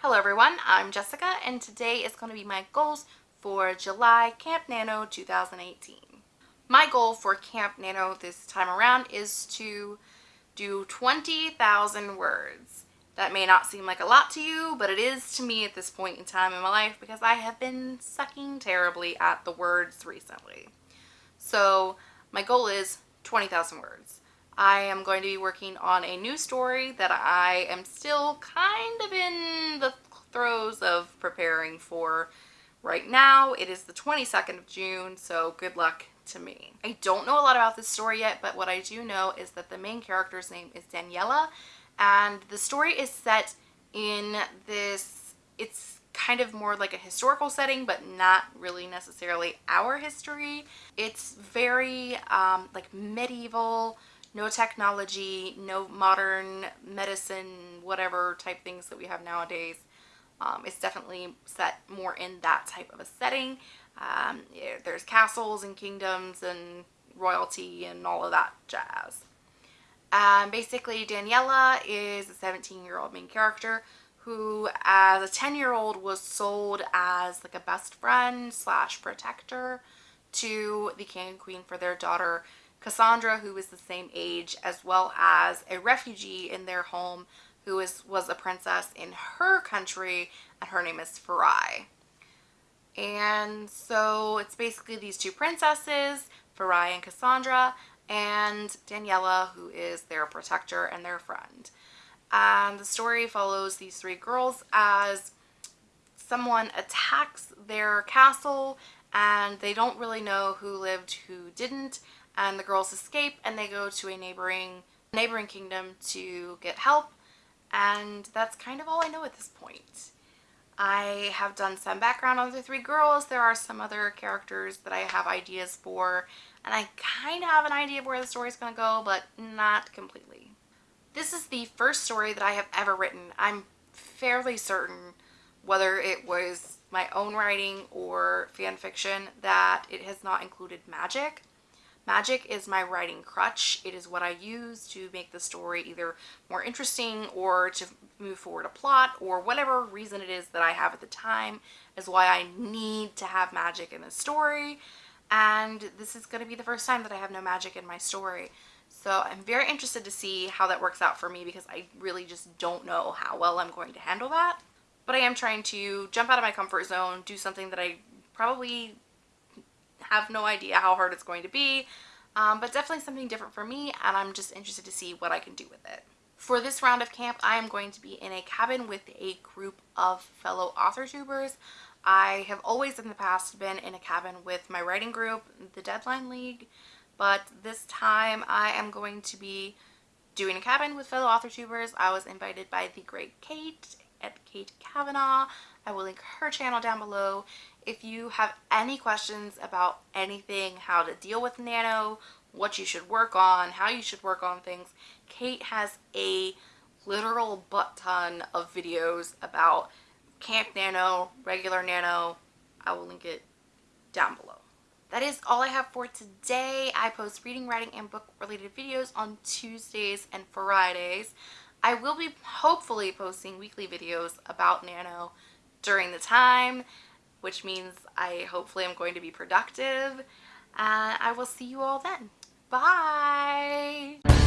Hello everyone, I'm Jessica and today is going to be my goals for July Camp Nano 2018. My goal for Camp Nano this time around is to do 20,000 words. That may not seem like a lot to you, but it is to me at this point in time in my life because I have been sucking terribly at the words recently. So my goal is 20,000 words. I am going to be working on a new story that I am still kind of in the throes of preparing for right now. It is the 22nd of June, so good luck to me. I don't know a lot about this story yet, but what I do know is that the main character's name is Daniela, and the story is set in this, it's kind of more like a historical setting, but not really necessarily our history. It's very um, like medieval, no technology, no modern medicine, whatever type things that we have nowadays. Um, it's definitely set more in that type of a setting. Um, yeah, there's castles and kingdoms and royalty and all of that jazz. Um, basically, Daniela is a 17 year old main character who as a 10 year old was sold as like a best friend slash protector to the king and queen for their daughter Cassandra, who is the same age, as well as a refugee in their home who is, was a princess in her country, and her name is Farai. And so it's basically these two princesses, Farai and Cassandra, and Daniela, who is their protector and their friend. And the story follows these three girls as someone attacks their castle and they don't really know who lived, who didn't, and the girls escape and they go to a neighboring neighboring kingdom to get help and that's kind of all I know at this point. I have done some background on the three girls. There are some other characters that I have ideas for and I kind of have an idea of where the story is going to go but not completely. This is the first story that I have ever written. I'm fairly certain whether it was my own writing or fan fiction that it has not included magic. Magic is my writing crutch. It is what I use to make the story either more interesting or to move forward a plot or whatever reason it is that I have at the time is why I need to have magic in the story. And this is going to be the first time that I have no magic in my story. So I'm very interested to see how that works out for me because I really just don't know how well I'm going to handle that. But I am trying to jump out of my comfort zone, do something that I probably have no idea how hard it's going to be, um, but definitely something different for me and I'm just interested to see what I can do with it. For this round of camp, I am going to be in a cabin with a group of fellow author tubers. I have always in the past been in a cabin with my writing group, the Deadline League, but this time I am going to be doing a cabin with fellow author tubers. I was invited by the great Kate at Kate Kavanaugh. I will link her channel down below. If you have any questions about anything, how to deal with Nano, what you should work on, how you should work on things, Kate has a literal butt ton of videos about Camp Nano, regular Nano. I will link it down below. That is all I have for today. I post reading, writing, and book related videos on Tuesdays and Fridays. I will be hopefully posting weekly videos about Nano during the time, which means I hopefully am going to be productive. And I will see you all then. Bye!